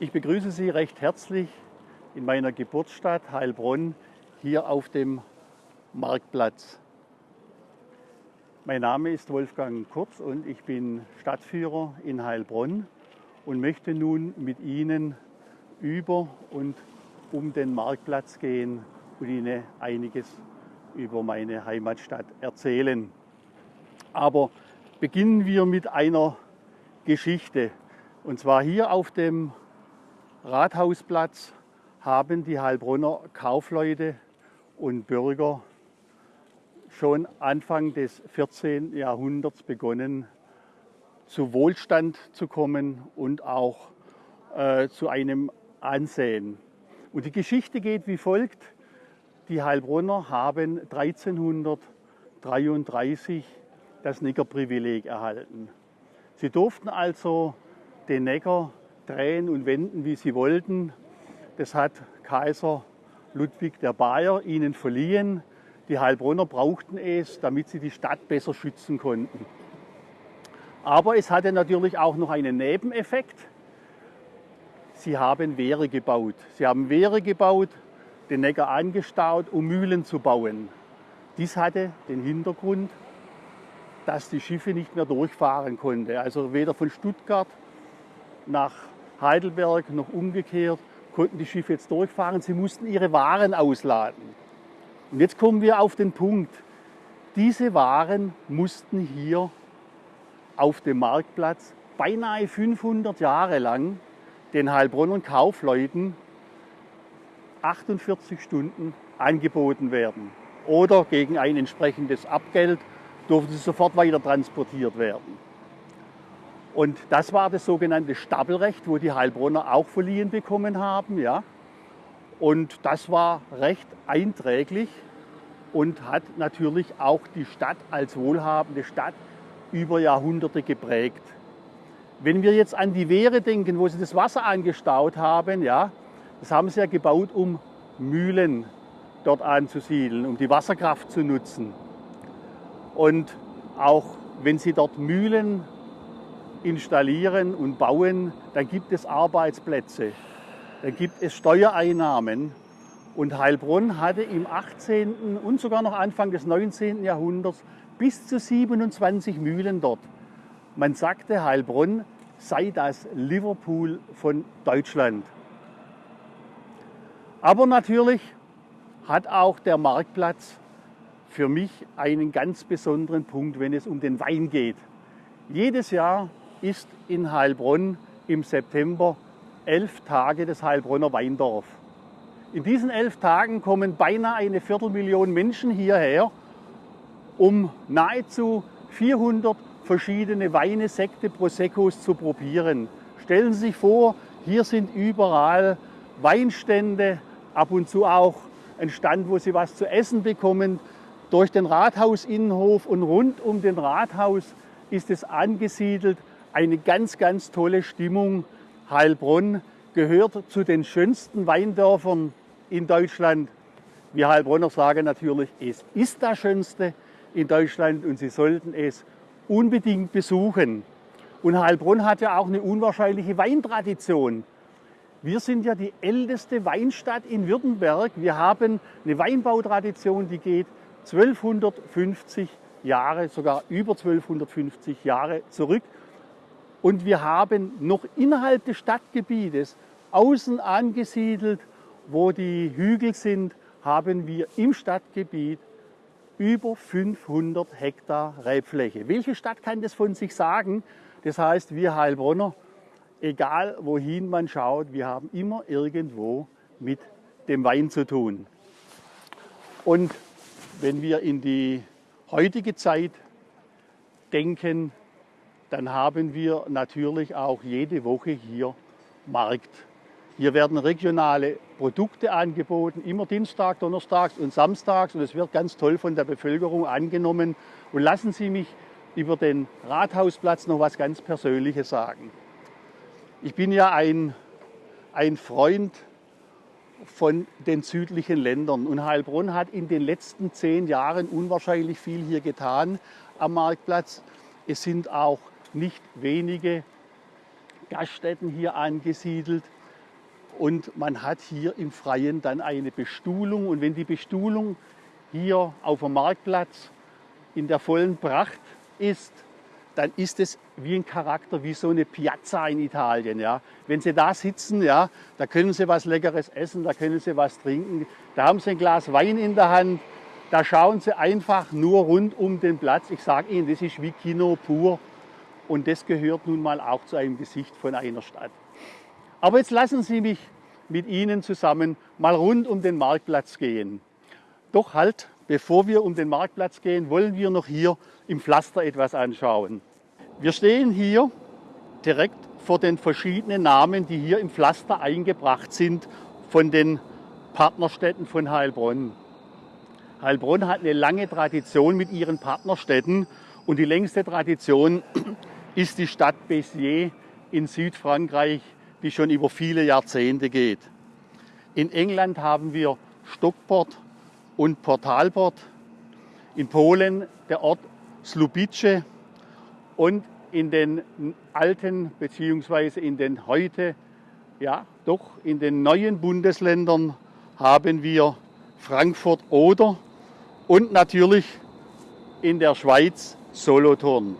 Ich begrüße Sie recht herzlich in meiner Geburtsstadt Heilbronn hier auf dem Marktplatz. Mein Name ist Wolfgang Kurz und ich bin Stadtführer in Heilbronn und möchte nun mit Ihnen über und um den Marktplatz gehen und Ihnen einiges über meine Heimatstadt erzählen. Aber beginnen wir mit einer Geschichte. Und zwar hier auf dem Rathausplatz haben die Heilbronner Kaufleute und Bürger schon Anfang des 14. Jahrhunderts begonnen, zu Wohlstand zu kommen und auch äh, zu einem Ansehen. Und die Geschichte geht wie folgt. Die Heilbronner haben 1333 das Neckarprivileg erhalten. Sie durften also den Neckar drehen und wenden, wie sie wollten. Das hat Kaiser Ludwig der Bayer ihnen verliehen. Die Heilbronner brauchten es, damit sie die Stadt besser schützen konnten. Aber es hatte natürlich auch noch einen Nebeneffekt. Sie haben Wehre gebaut. Sie haben Wehre gebaut, den Neckar angestaut, um Mühlen zu bauen. Dies hatte den Hintergrund, dass die Schiffe nicht mehr durchfahren konnten. Also weder von Stuttgart nach Heidelberg noch umgekehrt konnten die Schiffe jetzt durchfahren. Sie mussten ihre Waren ausladen. Und jetzt kommen wir auf den Punkt. Diese Waren mussten hier auf dem Marktplatz beinahe 500 Jahre lang den Heilbronner Kaufleuten 48 Stunden angeboten werden. Oder gegen ein entsprechendes Abgeld durften sie sofort weiter transportiert werden. Und das war das sogenannte Stapelrecht, wo die Heilbronner auch verliehen bekommen haben. Ja. Und das war recht einträglich und hat natürlich auch die Stadt als wohlhabende Stadt über Jahrhunderte geprägt. Wenn wir jetzt an die Wehre denken, wo sie das Wasser angestaut haben, ja, das haben sie ja gebaut, um Mühlen dort anzusiedeln, um die Wasserkraft zu nutzen. Und auch wenn Sie dort Mühlen installieren und bauen, dann gibt es Arbeitsplätze, dann gibt es Steuereinnahmen. Und Heilbronn hatte im 18. und sogar noch Anfang des 19. Jahrhunderts bis zu 27 Mühlen dort. Man sagte, Heilbronn sei das Liverpool von Deutschland. Aber natürlich hat auch der Marktplatz für mich einen ganz besonderen Punkt, wenn es um den Wein geht. Jedes Jahr ist in Heilbronn im September elf Tage des Heilbronner Weindorf. In diesen elf Tagen kommen beinahe eine Viertelmillion Menschen hierher, um nahezu 400 verschiedene Weine, Sekte, Proseccos zu probieren. Stellen Sie sich vor, hier sind überall Weinstände, ab und zu auch ein Stand, wo Sie was zu essen bekommen. Durch den Rathausinnenhof und rund um den Rathaus ist es angesiedelt. Eine ganz, ganz tolle Stimmung. Heilbronn gehört zu den schönsten Weindörfern in Deutschland. Wir Heilbronner sagen natürlich, es ist das Schönste in Deutschland und Sie sollten es unbedingt besuchen. Und Heilbronn hat ja auch eine unwahrscheinliche Weintradition. Wir sind ja die älteste Weinstadt in Württemberg. Wir haben eine Weinbautradition, die geht 1250 Jahre, sogar über 1250 Jahre zurück. Und wir haben noch innerhalb des Stadtgebietes, außen angesiedelt, wo die Hügel sind, haben wir im Stadtgebiet über 500 Hektar Rebfläche. Welche Stadt kann das von sich sagen? Das heißt, wir Heilbronner, egal wohin man schaut, wir haben immer irgendwo mit dem Wein zu tun. Und wenn wir in die heutige Zeit denken, dann haben wir natürlich auch jede Woche hier Markt. Hier werden regionale Produkte angeboten, immer Dienstag, Donnerstags und Samstags und es wird ganz toll von der Bevölkerung angenommen. Und lassen Sie mich über den Rathausplatz noch was ganz Persönliches sagen. Ich bin ja ein, ein Freund von den südlichen Ländern. Und Heilbronn hat in den letzten zehn Jahren unwahrscheinlich viel hier getan am Marktplatz. Es sind auch nicht wenige Gaststätten hier angesiedelt. und man hat hier im Freien dann eine Bestuhlung. Und wenn die Bestuhlung hier auf dem Marktplatz in der vollen Pracht ist, dann ist es wie ein Charakter, wie so eine Piazza in Italien. Ja. Wenn Sie da sitzen, ja, da können Sie was Leckeres essen, da können Sie was trinken, da haben Sie ein Glas Wein in der Hand, da schauen Sie einfach nur rund um den Platz. Ich sage Ihnen, das ist wie Kino pur und das gehört nun mal auch zu einem Gesicht von einer Stadt. Aber jetzt lassen Sie mich mit Ihnen zusammen mal rund um den Marktplatz gehen. Doch halt, bevor wir um den Marktplatz gehen, wollen wir noch hier im Pflaster etwas anschauen. Wir stehen hier direkt vor den verschiedenen Namen, die hier im Pflaster eingebracht sind von den Partnerstädten von Heilbronn. Heilbronn hat eine lange Tradition mit ihren Partnerstädten und die längste Tradition ist die Stadt Béziers in Südfrankreich, die schon über viele Jahrzehnte geht. In England haben wir Stockport und Portalport. In Polen der Ort Slubice und in den alten bzw. in den heute, ja doch in den neuen Bundesländern haben wir Frankfurt oder und natürlich in der Schweiz Solothurn.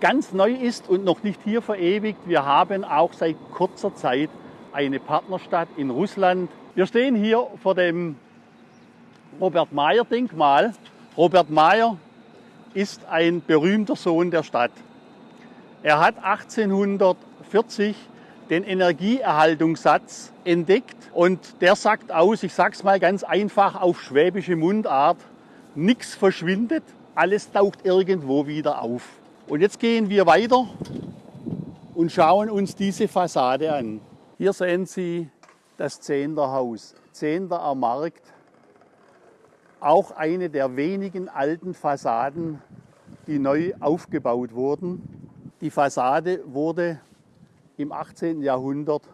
Ganz neu ist und noch nicht hier verewigt, wir haben auch seit kurzer Zeit eine Partnerstadt in Russland. Wir stehen hier vor dem Robert Meyer Denkmal. Robert Meyer ist ein berühmter Sohn der Stadt. Er hat 1840 den Energieerhaltungssatz entdeckt und der sagt aus, ich sage es mal ganz einfach auf schwäbische Mundart, nichts verschwindet, alles taucht irgendwo wieder auf. Und jetzt gehen wir weiter und schauen uns diese Fassade an. Hier sehen Sie das Zehnderhaus, Zehnder am Markt auch eine der wenigen alten Fassaden, die neu aufgebaut wurden. Die Fassade wurde im 18. Jahrhundert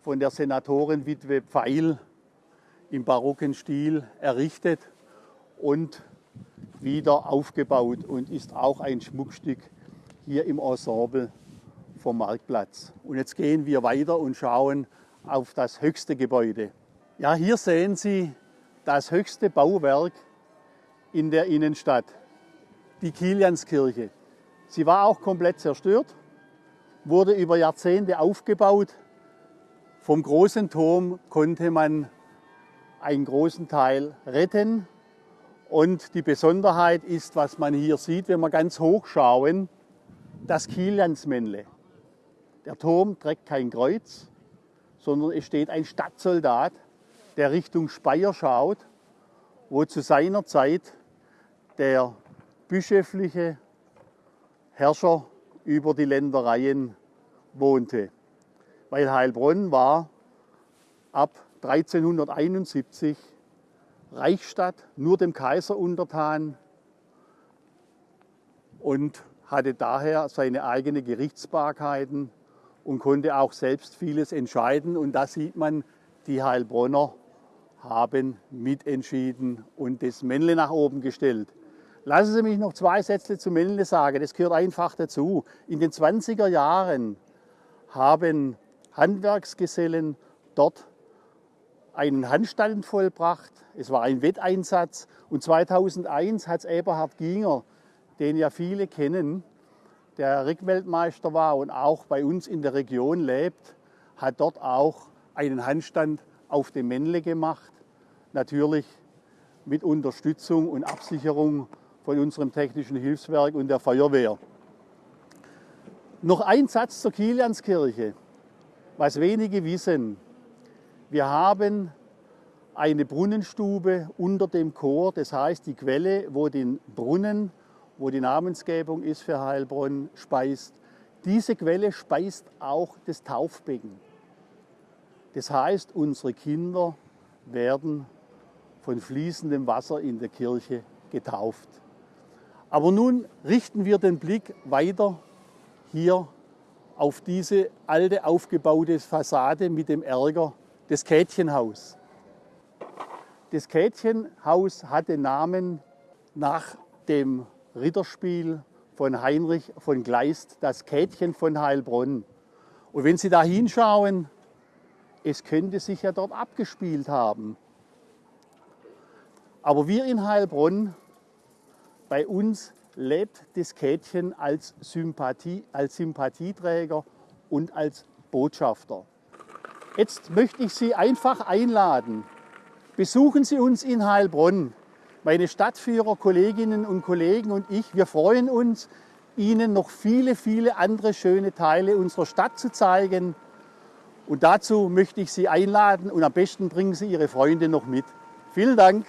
von der Senatorenwitwe Pfeil im barocken Stil errichtet und wieder aufgebaut und ist auch ein Schmuckstück hier im Ensemble vom Marktplatz. Und jetzt gehen wir weiter und schauen auf das höchste Gebäude. Ja, hier sehen Sie das höchste Bauwerk in der Innenstadt, die Kilianskirche. Sie war auch komplett zerstört, wurde über Jahrzehnte aufgebaut. Vom großen Turm konnte man einen großen Teil retten. Und die Besonderheit ist, was man hier sieht, wenn wir ganz hoch schauen, das Kiliansmännle. Der Turm trägt kein Kreuz, sondern es steht ein Stadtsoldat der Richtung Speyer schaut, wo zu seiner Zeit der bischöfliche Herrscher über die Ländereien wohnte. Weil Heilbronn war ab 1371 Reichsstadt, nur dem Kaiser untertan und hatte daher seine eigene Gerichtsbarkeiten und konnte auch selbst vieles entscheiden. Und da sieht man, die Heilbronner haben mitentschieden und das Männle nach oben gestellt. Lassen Sie mich noch zwei Sätze zu Männle sagen, das gehört einfach dazu. In den 20er Jahren haben Handwerksgesellen dort einen Handstand vollbracht. Es war ein Wetteinsatz und 2001 hat Eberhard Ginger, den ja viele kennen, der Rückweltmeister war und auch bei uns in der Region lebt, hat dort auch einen Handstand auf dem Männle gemacht natürlich mit Unterstützung und Absicherung von unserem technischen Hilfswerk und der Feuerwehr. Noch ein Satz zur Kilianskirche, was wenige wissen. Wir haben eine Brunnenstube unter dem Chor, das heißt die Quelle, wo den Brunnen, wo die Namensgebung ist für Heilbronn, speist. Diese Quelle speist auch das Taufbecken. Das heißt, unsere Kinder werden von fließendem Wasser in der Kirche getauft. Aber nun richten wir den Blick weiter hier auf diese alte aufgebaute Fassade mit dem Ärger des Kätchenhaus. Das Kätchenhaus hatte Namen nach dem Ritterspiel von Heinrich von Kleist, das Kätchen von Heilbronn. Und wenn Sie da hinschauen, es könnte sich ja dort abgespielt haben. Aber wir in Heilbronn, bei uns lebt das Kätchen als, Sympathie, als Sympathieträger und als Botschafter. Jetzt möchte ich Sie einfach einladen. Besuchen Sie uns in Heilbronn. Meine Stadtführer, Kolleginnen und Kollegen und ich, wir freuen uns, Ihnen noch viele, viele andere schöne Teile unserer Stadt zu zeigen. Und dazu möchte ich Sie einladen und am besten bringen Sie Ihre Freunde noch mit. Vielen Dank.